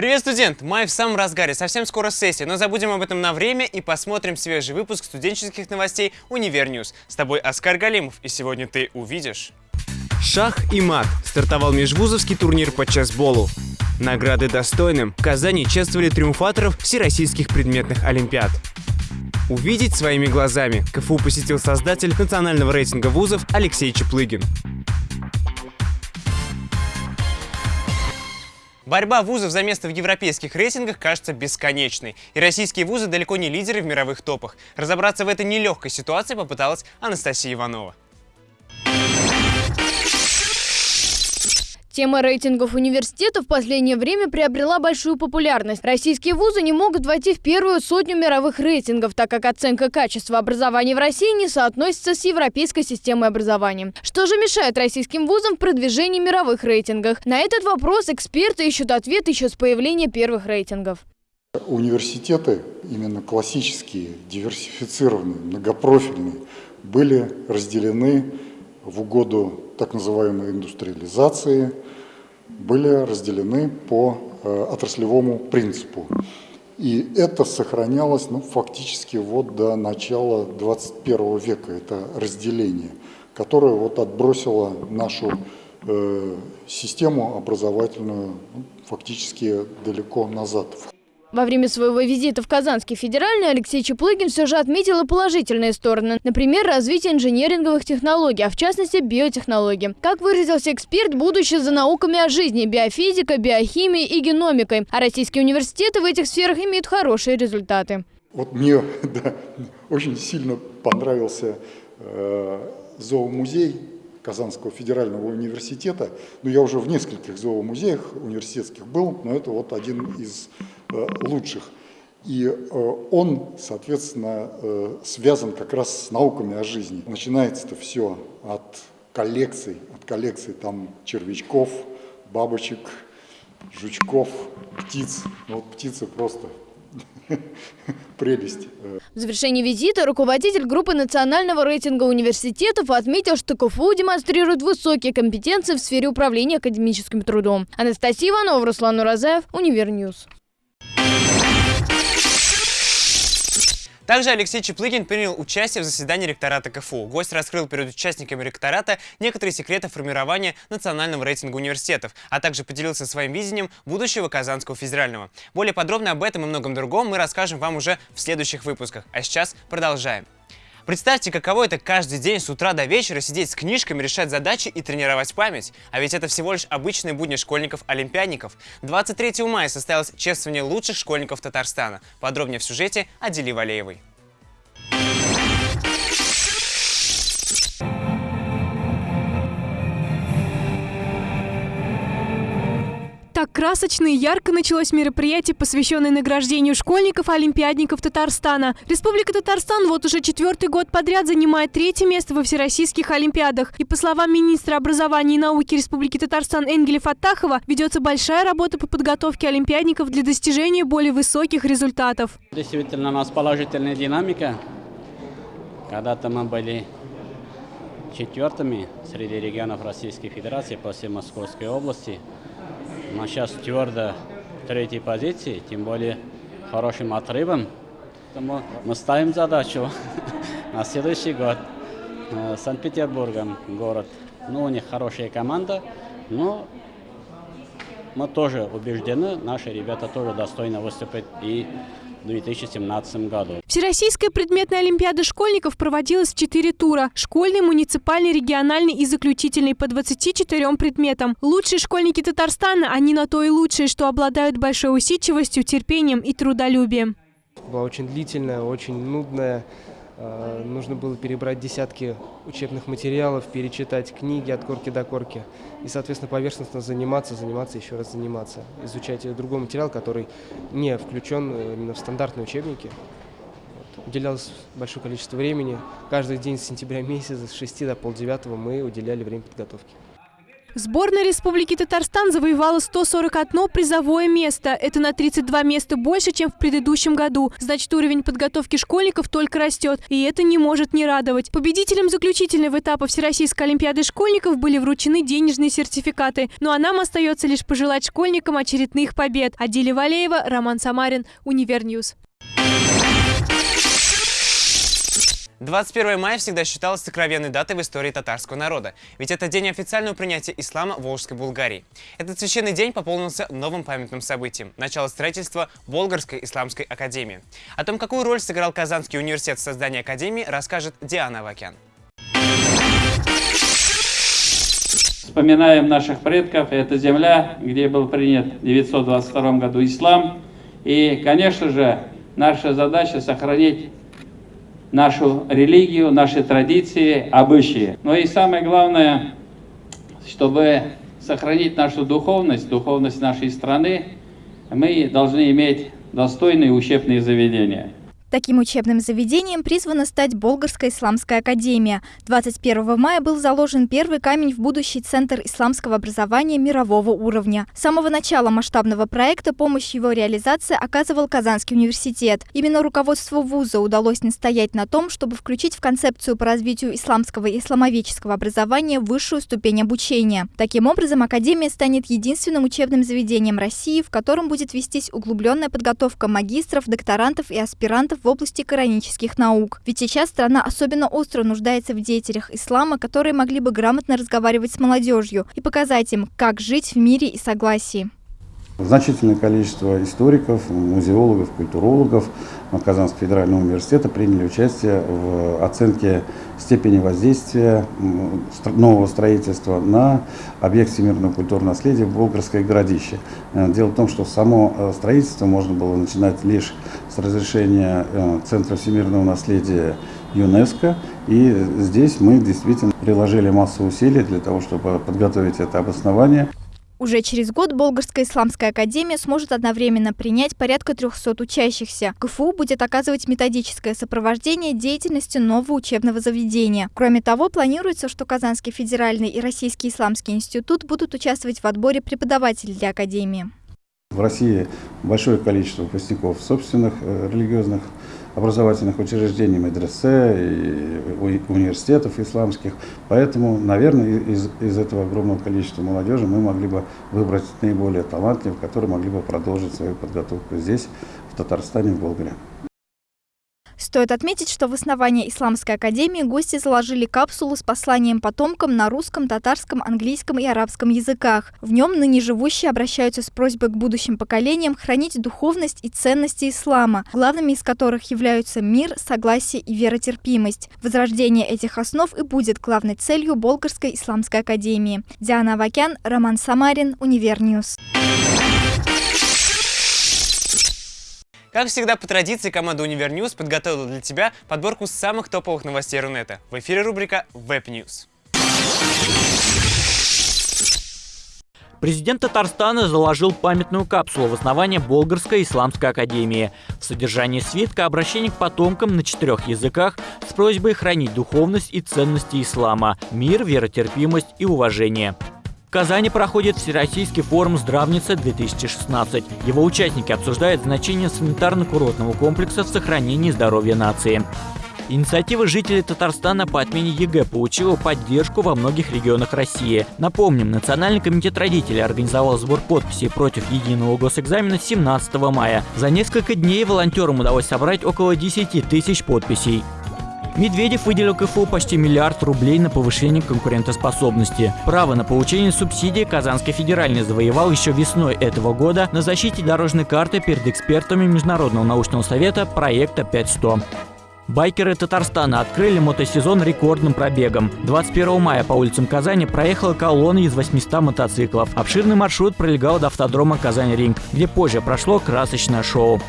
Привет, студент! Май в самом разгаре, совсем скоро сессия, но забудем об этом на время и посмотрим свежий выпуск студенческих новостей «Univer News». С тобой Оскар Галимов, и сегодня ты увидишь... Шах и мат. Стартовал межвузовский турнир по чессболу. Награды достойным. В Казани чествовали триумфаторов всероссийских предметных олимпиад. Увидеть своими глазами. КФУ посетил создатель национального рейтинга вузов Алексей Чеплыгин. Борьба вузов за место в европейских рейтингах кажется бесконечной. И российские вузы далеко не лидеры в мировых топах. Разобраться в этой нелегкой ситуации попыталась Анастасия Иванова. Тема рейтингов университетов в последнее время приобрела большую популярность. Российские вузы не могут войти в первую сотню мировых рейтингов, так как оценка качества образования в России не соотносится с европейской системой образования. Что же мешает российским вузам в продвижении мировых рейтингах? На этот вопрос эксперты ищут ответ еще с появления первых рейтингов. Университеты, именно классические, диверсифицированные, многопрофильные, были разделены в угоду так называемой индустриализации, были разделены по э, отраслевому принципу. И это сохранялось ну, фактически вот до начала 21 века, это разделение, которое вот отбросило нашу э, систему образовательную ну, фактически далеко назад. Во время своего визита в Казанский федеральный Алексей Чеплыгин все же отметил и положительные стороны. Например, развитие инженеринговых технологий, а в частности биотехнологий. Как выразился эксперт, будущее за науками о жизни, биофизикой, биохимией и геномикой. А российские университеты в этих сферах имеют хорошие результаты. Вот мне да, очень сильно понравился э, зоомузей Казанского федерального университета. Ну, я уже в нескольких зоомузеях университетских был, но это вот один из лучших. И э, он, соответственно, э, связан как раз с науками о жизни. Начинается это все от коллекций, от коллекций там червячков, бабочек, жучков, птиц. Ну, вот птицы просто прелесть. В завершении визита руководитель группы национального рейтинга университетов отметил, что КФУ демонстрирует высокие компетенции в сфере управления академическим трудом. Анастасия Иванова, Руслан Уразаев, Univer News. Также Алексей Чеплыгин принял участие в заседании ректората КФУ. Гость раскрыл перед участниками ректората некоторые секреты формирования национального рейтинга университетов, а также поделился своим видением будущего Казанского федерального. Более подробно об этом и многом другом мы расскажем вам уже в следующих выпусках. А сейчас продолжаем. Представьте, каково это каждый день с утра до вечера сидеть с книжками, решать задачи и тренировать память. А ведь это всего лишь обычные будни школьников-олимпиадников. 23 мая состоялось чествование лучших школьников Татарстана. Подробнее в сюжете Адели Валеевой. Красочно и ярко началось мероприятие, посвященное награждению школьников и олимпиадников Татарстана. Республика Татарстан вот уже четвертый год подряд занимает третье место во всероссийских олимпиадах. И по словам министра образования и науки Республики Татарстан Энгеля Фаттахова, ведется большая работа по подготовке олимпиадников для достижения более высоких результатов. Действительно, у нас положительная динамика. Когда-то мы были четвертыми среди регионов Российской Федерации после Московской области – но сейчас твердо третьей позиции, тем более хорошим отрывом. Поэтому мы ставим задачу на следующий год. Э, Санкт-Петербургом город. Ну, у них хорошая команда, но мы тоже убеждены, наши ребята тоже достойно выступят и в 2017 году. Всероссийская предметная олимпиада школьников проводилась в четыре тура. Школьный, муниципальный, региональный и заключительный по 24 предметам. Лучшие школьники Татарстана, они на то и лучшие, что обладают большой усидчивостью, терпением и трудолюбием. Была очень длительная, очень нудная. А, нужно было перебрать десятки учебных материалов, перечитать книги от корки до корки. И, соответственно, поверхностно заниматься, заниматься, еще раз заниматься. Изучать другой материал, который не включен э, именно в стандартные учебники. Вот. Уделялось большое количество времени. Каждый день с сентября месяца, с 6 до полдевятого мы уделяли время подготовки. Сборная Республики Татарстан завоевала 141 призовое место. Это на 32 места больше, чем в предыдущем году. Значит, уровень подготовки школьников только растет. И это не может не радовать. Победителям заключительного этапа Всероссийской Олимпиады школьников были вручены денежные сертификаты. Ну а нам остается лишь пожелать школьникам очередных побед. Адиля Валеева, Роман Самарин, Univer News. 21 мая всегда считалось сокровенной датой в истории татарского народа, ведь это день официального принятия ислама в Волжской Булгарии. Этот священный день пополнился новым памятным событием – начало строительства Болгарской исламской академии. О том, какую роль сыграл Казанский университет в создании академии, расскажет Диана Авакян. Вспоминаем наших предков, это земля, где был принят в 922 году ислам. И, конечно же, наша задача сохранить нашу религию, наши традиции, обычаи. Но и самое главное, чтобы сохранить нашу духовность, духовность нашей страны, мы должны иметь достойные учебные заведения. Таким учебным заведением призвана стать Болгарская исламская академия. 21 мая был заложен первый камень в будущий центр исламского образования мирового уровня. С самого начала масштабного проекта помощь его реализации оказывал Казанский университет. Именно руководству вуза удалось настоять на том, чтобы включить в концепцию по развитию исламского и исламоведческого образования высшую ступень обучения. Таким образом, академия станет единственным учебным заведением России, в котором будет вестись углубленная подготовка магистров, докторантов и аспирантов в области коранических наук. Ведь сейчас страна особенно остро нуждается в деятелях ислама, которые могли бы грамотно разговаривать с молодежью и показать им, как жить в мире и согласии. Значительное количество историков, музеологов, культурологов Казанского федерального университета приняли участие в оценке степени воздействия нового строительства на объект всемирного культурного наследия Болгарское городище. Э, дело в том, что само э, строительство можно было начинать лишь с разрешения э, Центра всемирного наследия ЮНЕСКО. И здесь мы действительно приложили массу усилий для того, чтобы подготовить это обоснование. Уже через год Болгарская исламская академия сможет одновременно принять порядка 300 учащихся. КФУ будет оказывать методическое сопровождение деятельности нового учебного заведения. Кроме того, планируется, что Казанский федеральный и Российский исламский институт будут участвовать в отборе преподавателей для академии. В России большое количество выпускников собственных э, религиозных образовательных учреждений, медресе и университетов исламских. Поэтому, наверное, из, из этого огромного количества молодежи мы могли бы выбрать наиболее талантливых, которые могли бы продолжить свою подготовку здесь, в Татарстане, в Болгаре. Стоит отметить, что в основании Исламской академии гости заложили капсулу с посланием потомкам на русском, татарском, английском и арабском языках. В нем ныне живущие обращаются с просьбой к будущим поколениям хранить духовность и ценности ислама, главными из которых являются мир, согласие и веротерпимость. Возрождение этих основ и будет главной целью Болгарской исламской академии. Диана Авакян, Роман Самарин, Универ News. Как всегда, по традиции, команда Универ News подготовила для тебя подборку самых топовых новостей Рунета. В эфире рубрика Web News. Президент Татарстана заложил памятную капсулу в основание Болгарской исламской академии. В содержании свитка обращение к потомкам на четырех языках с просьбой хранить духовность и ценности ислама, мир, веротерпимость и уважение. В Казани проходит Всероссийский форум «Здравница-2016». Его участники обсуждают значение санитарно-курортного комплекса в сохранении здоровья нации. Инициатива жителей Татарстана по отмене ЕГЭ получила поддержку во многих регионах России. Напомним, Национальный комитет родителей организовал сбор подписей против единого госэкзамена 17 мая. За несколько дней волонтерам удалось собрать около 10 тысяч подписей. Медведев выделил КФУ почти миллиард рублей на повышение конкурентоспособности. Право на получение субсидий Казанский федеральный завоевал еще весной этого года на защите дорожной карты перед экспертами Международного научного совета проекта 5100. Байкеры Татарстана открыли мотосезон рекордным пробегом. 21 мая по улицам Казани проехала колонна из 800 мотоциклов. Обширный маршрут пролегал до автодрома Казань-Ринг, где позже прошло красочное шоу.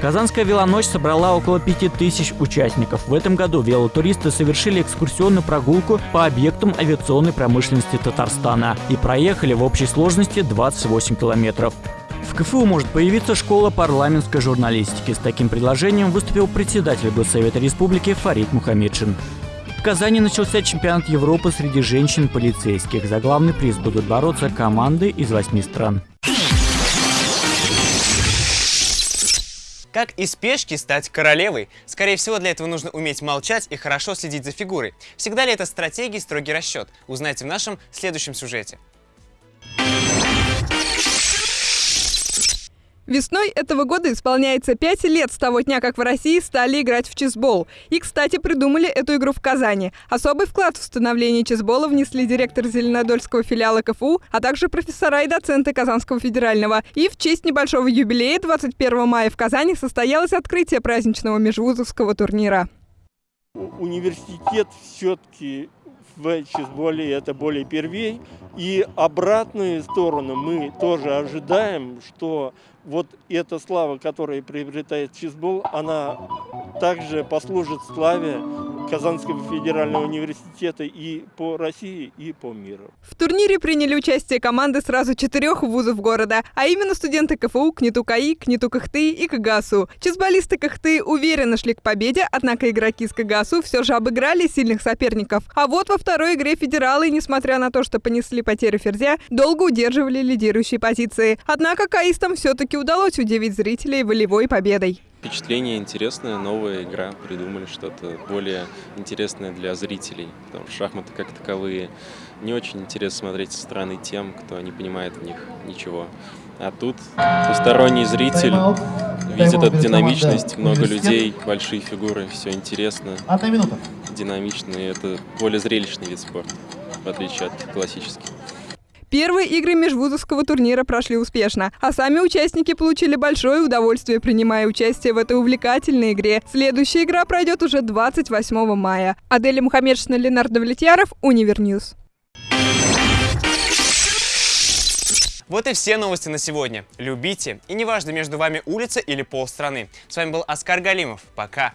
Казанская велоночь собрала около 5000 участников. В этом году велотуристы совершили экскурсионную прогулку по объектам авиационной промышленности Татарстана и проехали в общей сложности 28 километров. В КФУ может появиться школа парламентской журналистики. С таким предложением выступил председатель Госсовета Республики Фарид Мухаммедшин. Казани начался чемпионат Европы среди женщин-полицейских. За главный приз будут бороться команды из восьми стран. Как из пешки стать королевой? Скорее всего, для этого нужно уметь молчать и хорошо следить за фигурой. Всегда ли это стратегия и строгий расчет? Узнайте в нашем следующем сюжете. Весной этого года исполняется 5 лет с того дня, как в России стали играть в чесбол. И, кстати, придумали эту игру в Казани. Особый вклад в становление чесбола внесли директор Зеленодольского филиала КФУ, а также профессора и доценты Казанского федерального. И в честь небольшого юбилея 21 мая в Казани состоялось открытие праздничного межвузовского турнира. Университет все-таки в чесболе это более первей. И обратную сторону мы тоже ожидаем, что вот эта слава, которая приобретает чизбол, она также послужит славе Казанского федерального университета и по России, и по миру. В турнире приняли участие команды сразу четырех вузов города, а именно студенты КФУ, КНИТУ КАИ, КНИТУ КХТИ и КГАСУ. Чизболисты КХТИ уверенно шли к победе, однако игроки из КГАСУ все же обыграли сильных соперников. А вот во второй игре федералы, несмотря на то, что понесли потерю ферзя, долго удерживали лидирующие позиции. Однако каистам все-таки удалось удивить зрителей волевой победой. Впечатление интересное, новая игра, придумали что-то более интересное для зрителей. Потому что шахматы как таковые не очень интересно смотреть со стороны тем, кто не понимает в них ничего. А тут посторонний зритель видит эту динамичность, много людей, большие фигуры, все интересно, динамично, и это более зрелищный вид спорта, в отличие от классических. Первые игры межвузовского турнира прошли успешно, а сами участники получили большое удовольствие, принимая участие в этой увлекательной игре. Следующая игра пройдет уже 28 мая. Аделя Мухаммедшина, Ленардо Давлетьяров, Универ News. Вот и все новости на сегодня. Любите, и неважно, между вами улица или полстраны. С вами был Оскар Галимов. Пока.